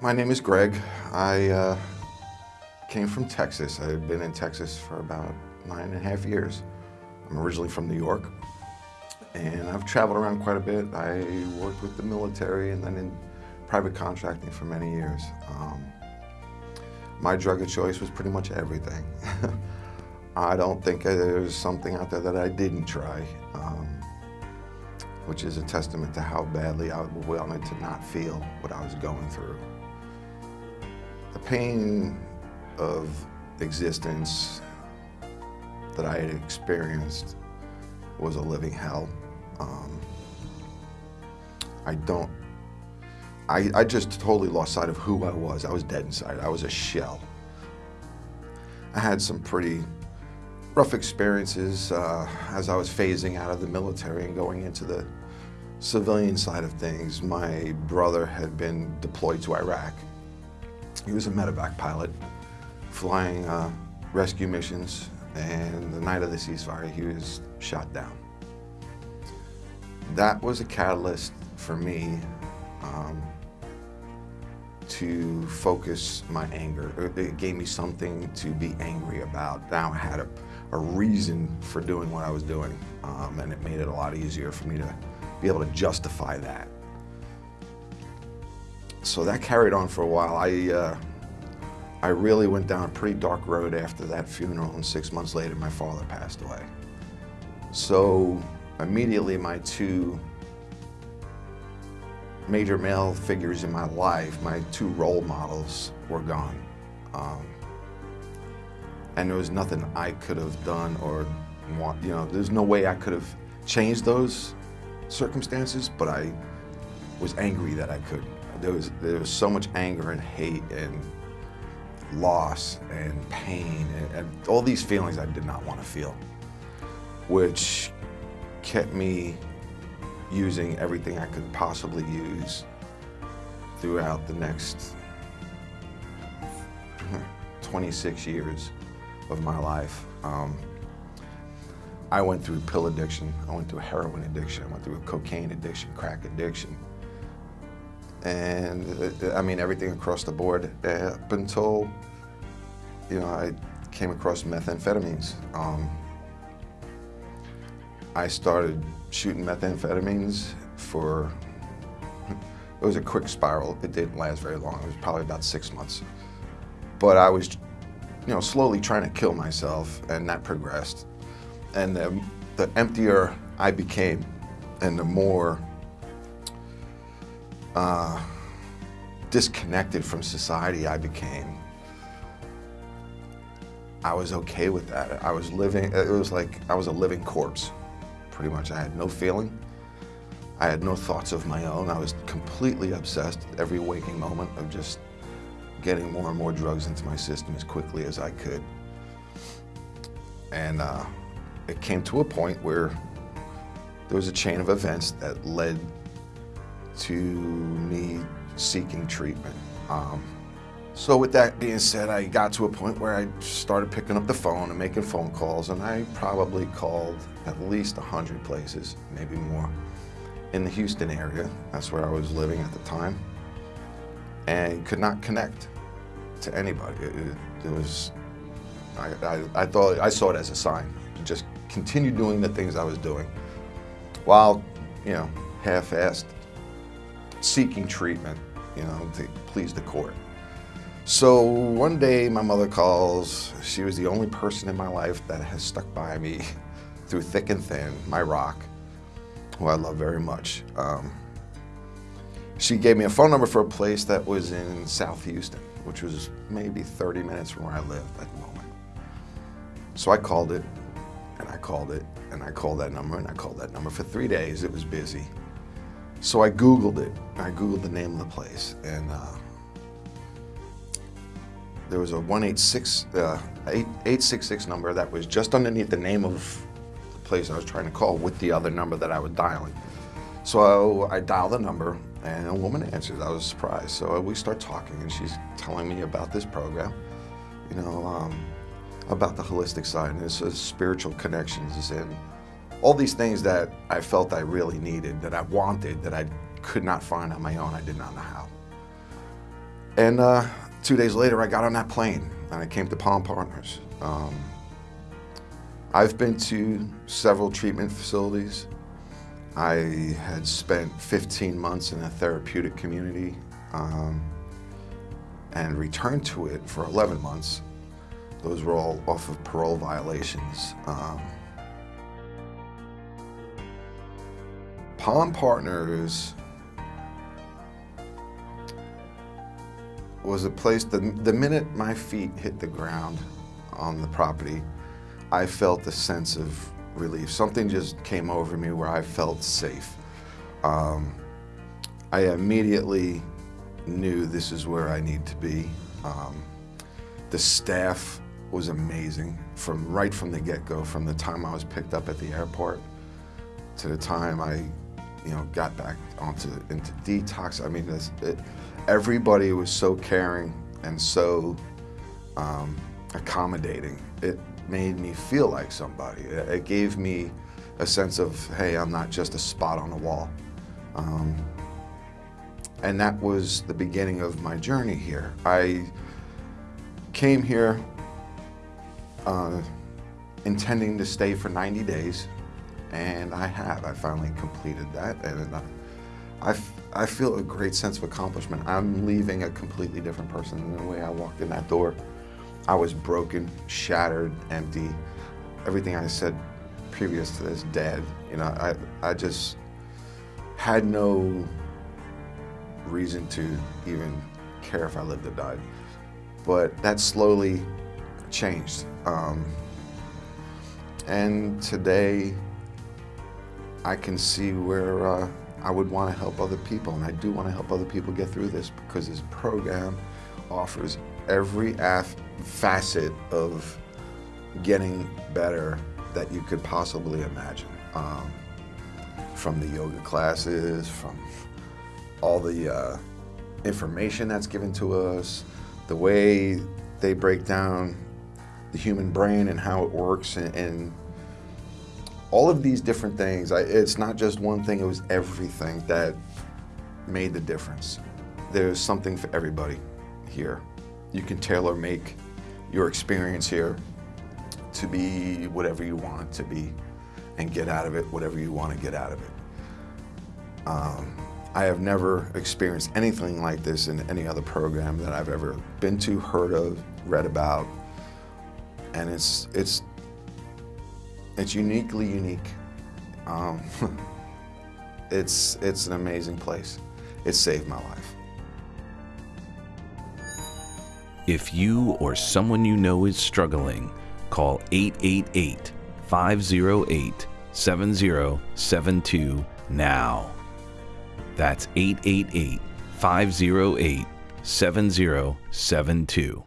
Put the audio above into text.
My name is Greg. I uh, came from Texas. I've been in Texas for about nine and a half years. I'm originally from New York, and I've traveled around quite a bit. I worked with the military and then in private contracting for many years. Um, my drug of choice was pretty much everything. I don't think there's something out there that I didn't try, um, which is a testament to how badly I wanted to not feel what I was going through. The pain of existence that I had experienced was a living hell. Um, I don't, I, I just totally lost sight of who I was. I was dead inside. I was a shell. I had some pretty rough experiences uh, as I was phasing out of the military and going into the civilian side of things. My brother had been deployed to Iraq he was a medevac pilot flying uh, rescue missions and the night of the ceasefire he was shot down. That was a catalyst for me um, to focus my anger. It gave me something to be angry about. Now I had a, a reason for doing what I was doing um, and it made it a lot easier for me to be able to justify that. So that carried on for a while. I, uh, I really went down a pretty dark road after that funeral and six months later my father passed away. So immediately my two major male figures in my life, my two role models were gone. Um, and there was nothing I could have done or you know, there's no way I could have changed those circumstances, but I was angry that I could there was, there was so much anger and hate and loss and pain and, and all these feelings I did not want to feel, which kept me using everything I could possibly use throughout the next hmm, 26 years of my life. Um, I went through pill addiction, I went through heroin addiction, I went through a cocaine addiction, crack addiction, and uh, I mean everything across the board uh, up until you know I came across methamphetamines. Um, I started shooting methamphetamines for it was a quick spiral. It didn't last very long. It was probably about six months, but I was you know slowly trying to kill myself, and that progressed. And the, the emptier I became, and the more uh, disconnected from society I became, I was okay with that. I was living, it was like I was a living corpse, pretty much. I had no feeling. I had no thoughts of my own. I was completely obsessed every waking moment of just getting more and more drugs into my system as quickly as I could. And uh, it came to a point where there was a chain of events that led to me seeking treatment. Um, so with that being said, I got to a point where I started picking up the phone and making phone calls, and I probably called at least 100 places, maybe more, in the Houston area. That's where I was living at the time, and could not connect to anybody. It, it was, I, I, I thought, I saw it as a sign just continue doing the things I was doing, while, you know, half-assed seeking treatment, you know, to please the court. So one day my mother calls. She was the only person in my life that has stuck by me through thick and thin, my rock, who I love very much. Um, she gave me a phone number for a place that was in South Houston, which was maybe 30 minutes from where I lived at the moment. So I called it, and I called it, and I called that number, and I called that number. For three days, it was busy. So I Googled it. I Googled the name of the place, and uh, there was a 186, uh, 866 number that was just underneath the name of the place I was trying to call with the other number that I was dialing. So I dialed the number, and a woman answered. I was surprised. So we start talking, and she's telling me about this program, you know, um, about the holistic side, and it's spiritual connections and all these things that I felt I really needed, that I wanted, that I could not find on my own. I did not know how. And uh, two days later, I got on that plane and I came to Palm Partners. Um, I've been to several treatment facilities. I had spent 15 months in a therapeutic community um, and returned to it for 11 months. Those were all off of parole violations. Um, Palm Partners was a place, the, the minute my feet hit the ground on the property, I felt a sense of relief. Something just came over me where I felt safe. Um, I immediately knew this is where I need to be. Um, the staff was amazing from right from the get-go, from the time I was picked up at the airport to the time I, you know, got back onto into detox. I mean, this, it, everybody was so caring and so um, accommodating. It made me feel like somebody. It gave me a sense of, hey, I'm not just a spot on the wall. Um, and that was the beginning of my journey here. I came here uh, intending to stay for 90 days, and I have. I finally completed that, and uh, I, I feel a great sense of accomplishment. I'm leaving a completely different person than the way I walked in that door. I was broken, shattered, empty. Everything I said previous to this, dead. You know, I, I just had no reason to even care if I lived or died. But that slowly changed. Um, and today, I can see where uh, I would want to help other people, and I do want to help other people get through this because this program offers every facet of getting better that you could possibly imagine. Um, from the yoga classes, from all the uh, information that's given to us, the way they break down the human brain and how it works and, and all of these different things. I, it's not just one thing, it was everything that made the difference. There's something for everybody here. You can tailor make your experience here to be whatever you want it to be and get out of it whatever you want to get out of it. Um, I have never experienced anything like this in any other program that I've ever been to, heard of, read about. And it's, it's, it's uniquely unique. Um, it's, it's an amazing place. It saved my life. If you or someone you know is struggling, call 888 508 7072 now. That's 888 508 7072.